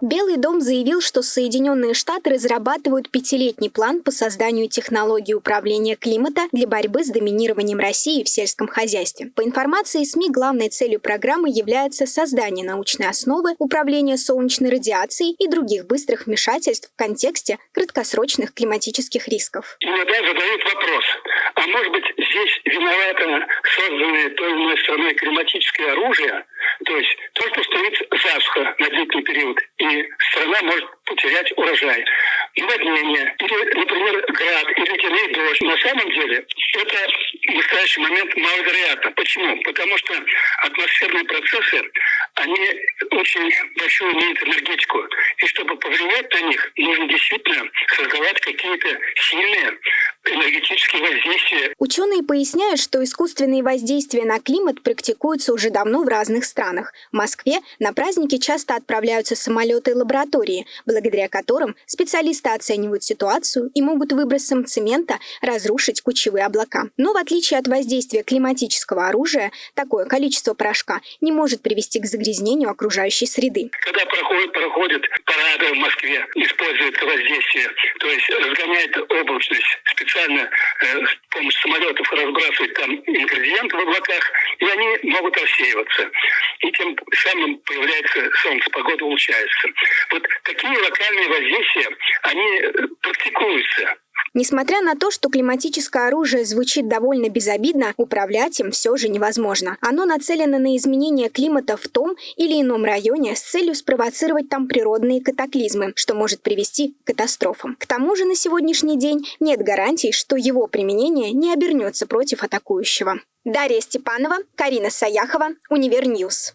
Белый дом заявил, что Соединенные Штаты разрабатывают пятилетний план по созданию технологий управления климата для борьбы с доминированием России в сельском хозяйстве. По информации СМИ, главной целью программы является создание научной основы управления солнечной радиацией и других быстрых вмешательств в контексте краткосрочных климатических рисков. Иногда задают вопрос, а может быть здесь виновато созданное той или иной страной климатическое оружие, то есть то, что стоит засуха на длительный период, и страна может потерять урожай. Наводнение, или, например, град, или ледяной дождь. На самом деле это в настоящий момент маловероятно. Почему? Потому что атмосферные процессы, они очень большую имеют энергетику. И чтобы повлиять на них, нужно действительно создавать какие-то сильные энергетические воздействия. Ученые поясняют, что искусственные воздействия на климат практикуются уже давно в разных странах. В Москве на праздники часто отправляются самолеты и лаборатории, благодаря которым специалисты оценивают ситуацию и могут выбросом цемента разрушить кучевые облака. Но в отличие от воздействия климатического оружия, такое количество порошка не может привести к загрязнению окружающей среды. Когда проходят, проходят парады в Москве, используют воздействие, то есть разгоняет облачность специально э, с помощью самолетов разбрасывать там ингредиенты в облаках, и они могут рассеиваться. И тем самым появляется солнце, погода улучшается. Вот такие локальные воздействия, они практикуются. Несмотря на то, что климатическое оружие звучит довольно безобидно, управлять им все же невозможно. Оно нацелено на изменение климата в том или ином районе с целью спровоцировать там природные катаклизмы, что может привести к катастрофам. К тому же на сегодняшний день нет гарантий, что его применение не обернется против атакующего. Дарья Степанова, Карина Саяхова, Универ News.